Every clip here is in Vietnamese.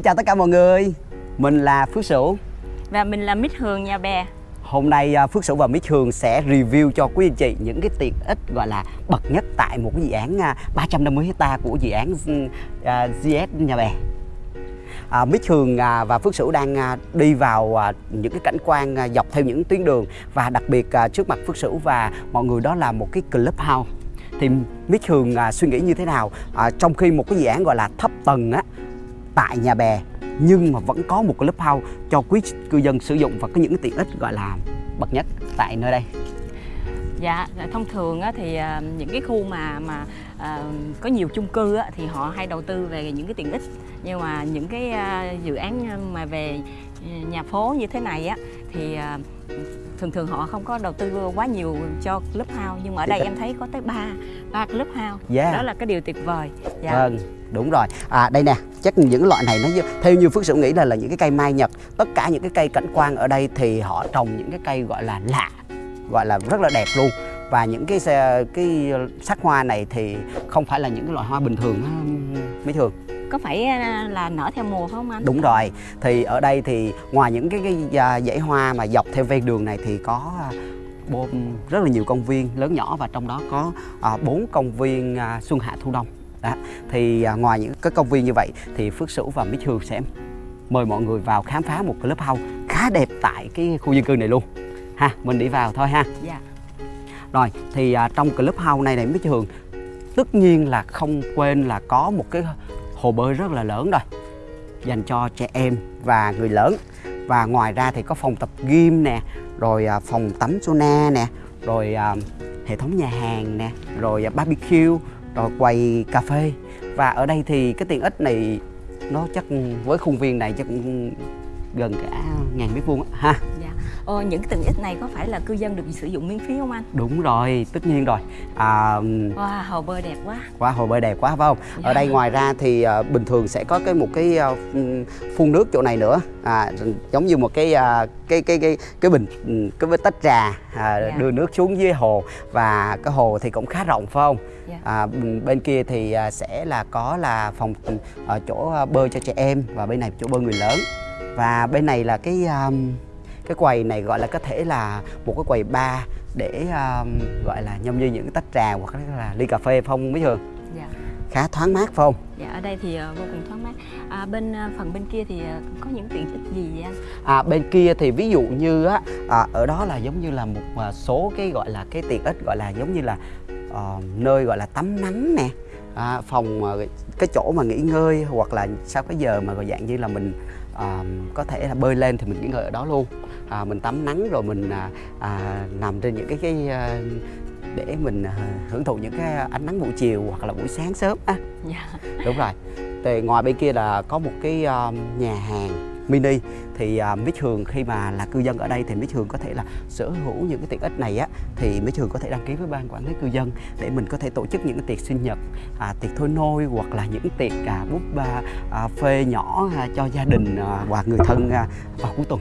Xin chào tất cả mọi người. Mình là Phước Sửu. Và mình là Mít Hường nhà bè. Hôm nay à, Phước Sửu và Mít Hường sẽ review cho quý anh chị những cái tiện ích gọi là bậc nhất tại một cái dự án 350 hecta của dự án à, GS Nhà Bè. À, Mít Hường à, và Phước Sửu đang à, đi vào à, những cái cảnh quan à, dọc theo những tuyến đường. Và đặc biệt à, trước mặt Phước Sửu và mọi người đó là một cái clubhouse. Thì Mít Hường à, suy nghĩ như thế nào? À, trong khi một cái dự án gọi là thấp tầng á tại nhà bè nhưng mà vẫn có một cái clubhouse cho quý cư dân sử dụng và có những tiện ích gọi là bậc nhất tại nơi đây. Dạ, thông thường á, thì à, những cái khu mà mà à, có nhiều chung cư á, thì họ hay đầu tư về những cái tiện ích. Nhưng mà những cái à, dự án mà về nhà phố như thế này á thì à, thường thường họ không có đầu tư quá nhiều cho clubhouse. Nhưng mà ở đây em thấy có tới ba ba clubhouse. Yeah. đó là cái điều tuyệt vời. Dạ. Vâng, đúng rồi. À đây nè, chắc những loại này nó theo như Phước Sửu nghĩ là là những cái cây mai Nhật. Tất cả những cái cây cảnh quan ở đây thì họ trồng những cái cây gọi là lạ, gọi là rất là đẹp luôn. Và những cái cái sắc hoa này thì không phải là những cái loại hoa bình thường mấy thường. có phải à, là nở theo mùa không anh Đúng rồi. Thì ở đây thì ngoài những cái, cái à, dãy hoa mà dọc theo ven đường này thì có à, rất là nhiều công viên lớn nhỏ và trong đó có bốn công viên xuân hạ thu đông. Đó. Thì à, ngoài những cái công viên như vậy thì Phước Sửu và Mít Hương sẽ mời mọi người vào khám phá một clubhouse khá đẹp tại cái khu dân cư này luôn. Ha, mình đi vào thôi ha. dạ Rồi, thì à, trong clubhouse này này Mít Hương tất nhiên là không quên là có một cái hồ bơi rất là lớn rồi dành cho trẻ em và người lớn và ngoài ra thì có phòng tập gym nè rồi à, phòng tắm sauna nè rồi à, hệ thống nhà hàng nè rồi à, barbecue rồi quầy cà phê. Và ở đây thì cái tiện ích này, nó chắc với khuôn viên này chắc cũng gần cả ngàn mét vuông ha ờ, những tiện ích này có phải là cư dân được sử dụng miễn phí không anh? Đúng rồi tất nhiên rồi. À, wow hồ bơi đẹp quá. Quá hồ bơi đẹp quá phải không? Dạ. ở đây ngoài ra thì à, bình thường sẽ có cái một cái à, phun- nước chỗ này nữa. À, giống như một cái à, cái cái cái cái bình ừ, cái tách trà à, Dạ. đưa nước xuống dưới hồ. Và cái hồ thì cũng khá rộng phải không? Dạ. à, bên kia thì à, sẽ là có là phòng à, chỗ bơi cho trẻ em. Và bên này chỗ bơi người lớn. Và bên này là cái à, cái quầy này gọi là có thể là một cái quầy bar để à, gọi là nhâm như những tách trà hoặc là ly cà phê phong mấy thường. Dạ. Khá thoáng mát không? Dạ ở đây thì ờ, vô cùng thoáng mát. À, bên ờ, phần bên kia thì ờ, có những tiện ích gì vậy anh? À, bên kia thì ví dụ như á à, ở đó là giống như là một à, số cái gọi là cái tiện ích gọi là giống như là ờ, nơi gọi là tắm nắng nè à, phòng cái chỗ mà nghỉ ngơi hoặc là sau cái giờ mà gọi dạng như là mình ờ, có thể là bơi lên thì mình nghỉ ngơi ở đó luôn à, mình tắm nắng rồi mình à, à, nằm trên những cái cái à, để mình à, hưởng thụ những cái ánh nắng buổi chiều hoặc là buổi sáng sớm á dạ. Đúng rồi. Thì ngoài bên kia là có một cái um, nhà hàng mini. Thì uh, Mít Hường khi mà là cư dân ở đây thì Mít Hường có thể là sở hữu những cái tiện ích này á thì Mít Hường có thể đăng ký với ban quản lý cư dân để mình có thể tổ chức những cái tiệc sinh nhật à, tiệc thôi nôi hoặc là những tiệc à, búp ba à, phê nhỏ à, cho gia đình à, hoặc người thân à, vào cuối tuần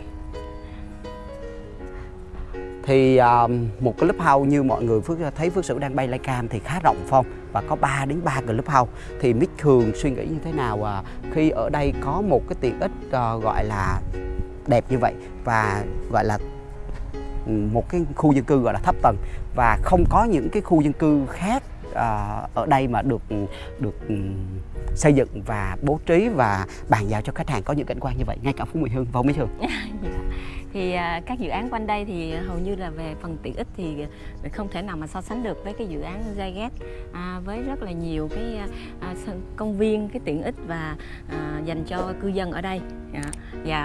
thì à, một cái clubhouse như mọi người Phước thấy Phước Sửu đang bay lai cam thì khá rộng phong và có 3 đến 3 clubhouse. Thì Mít thường suy nghĩ như thế nào à, khi ở đây có một cái tiện ích à, gọi là đẹp như vậy và gọi là ừ, một cái khu dân cư gọi là thấp tầng và không có những cái khu dân cư khác à, ở đây mà được được ừ, xây dựng và bố trí và bàn giao cho khách hàng có những cảnh quan như vậy ngay cả Phú Mỹ Hưng và Mỹ Hường Dạ. thì à, các dự án quanh đây thì hầu như là về phần tiện ích thì không thể nào mà so sánh được với cái dự án Zagat à, với rất là nhiều cái à, công viên cái tiện ích và à, dành cho cư dân ở đây Dạ. và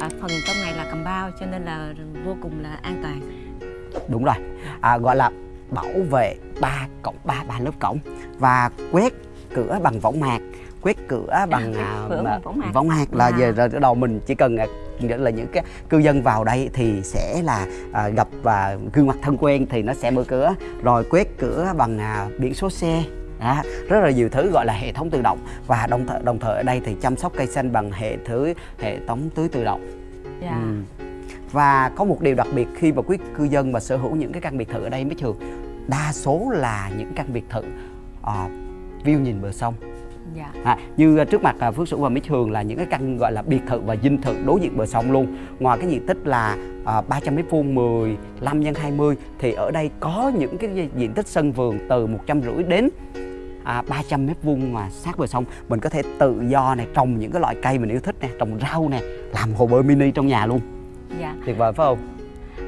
à, phần trong này là cầm bao cho nên là vô cùng là an toàn đúng rồi à, gọi là bảo vệ ba cổng ba ba lớp cổng và quét cửa bằng võng mạc quét cửa bằng à, cửa mà- võng mạc. võng mạc là Wow. giờ rồi đầu mình chỉ cần à, là những cái cư dân vào đây thì sẽ là à, gặp và gương mặt thân quen thì nó sẽ mở cửa rồi quét cửa bằng à, biển số xe đó, rất là nhiều thứ gọi là hệ thống tự động và đồng thời đồng thời ở đây thì chăm sóc cây xanh bằng hệ thứ hệ thống tưới tự động Dạ. Ừ. Và có một điều đặc biệt khi mà quý cư dân mà sở hữu những cái căn biệt thự ở đây mới trường đa số là những căn biệt thự uh, view nhìn bờ sông. Dạ. À, như à, trước mặt à, Phước Sửu và Mít Hường là những cái căn gọi là biệt thự và dinh thự đối diện bờ sông luôn. Ngoài cái diện tích là à, 300 mét vuông 15 x 20 thì ở đây có những cái diện tích sân vườn từ 150 đến à, 300 mét vuông mà sát bờ sông. Mình có thể tự do này trồng những cái loại cây mình yêu thích nè trồng rau nè làm hồ bơi mini trong nhà luôn tuyệt vời phải không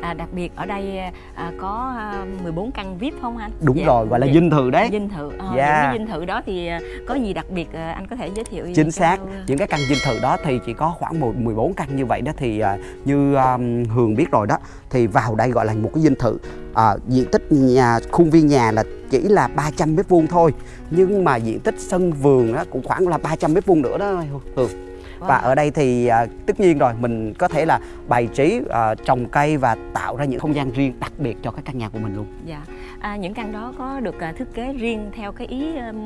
à, đặc biệt ở đây à, có à, 14 căn VIP không anh đúng Dạ. rồi gọi là Dạ. dinh thự đấy dinh thự ờ, Dạ. những cái dinh thự đó thì à, có gì đặc biệt à, anh có thể giới thiệu chính xác những cái căn dinh thự đó thì chỉ có khoảng một 14 căn như vậy đó thì à, như à, Hường biết rồi đó thì vào đây gọi là một cái dinh thự à, diện tích nhà khuôn viên nhà là chỉ là 300 mét vuông thôi nhưng mà diện tích sân vườn đó cũng khoảng là 300 mét vuông nữa đó Hường và Wow. ở đây thì à, tất nhiên rồi mình có thể là bày trí à, trồng cây và tạo ra những không gian riêng đặc biệt cho cái căn nhà của mình luôn Dạ. À, những căn đó có được à, thiết kế riêng theo cái ý um,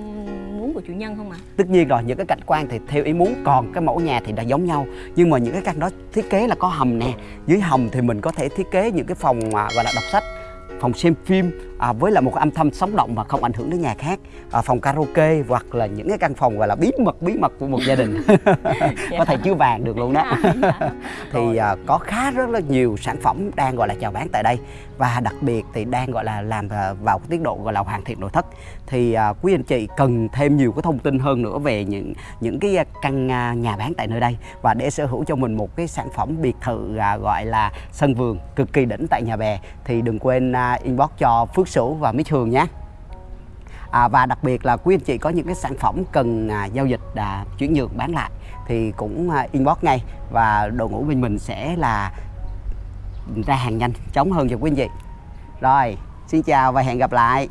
muốn của chủ nhân không ạ? tất nhiên rồi những cái cảnh quan thì theo ý muốn còn cái mẫu nhà thì đã giống nhau nhưng mà những cái căn đó thiết kế là có hầm nè dưới hầm thì mình có thể thiết kế những cái phòng à, gọi là đọc sách phòng xem phim à, với là một âm thanh sống động mà không ảnh hưởng đến nhà khác. À, phòng karaoke hoặc là những cái căn phòng gọi là bí mật bí mật của một gia đình. Có thể chứa vàng được luôn đó. Dạ. thì à, có khá rất là nhiều sản phẩm đang gọi là chào bán tại đây. Và đặc biệt thì đang gọi là làm à, vào cái tiến độ gọi là hoàn thiện nội thất. Thì à, quý anh chị cần thêm nhiều cái thông tin hơn nữa về những những cái à, căn à, nhà bán tại nơi đây. Và để sở hữu cho mình một cái sản phẩm biệt thự à, gọi là sân vườn cực kỳ đỉnh tại nhà bè thì đừng quên à, inbox cho Phước Sửu và Mít Hường nhé. À, và đặc biệt là quý anh chị có những cái sản phẩm cần à, giao dịch à, chuyển nhượng bán lại thì cũng à, inbox ngay và đội ngũ bên mình sẽ là ra hàng nhanh chóng hơn cho quý anh chị. Rồi xin chào và hẹn gặp lại.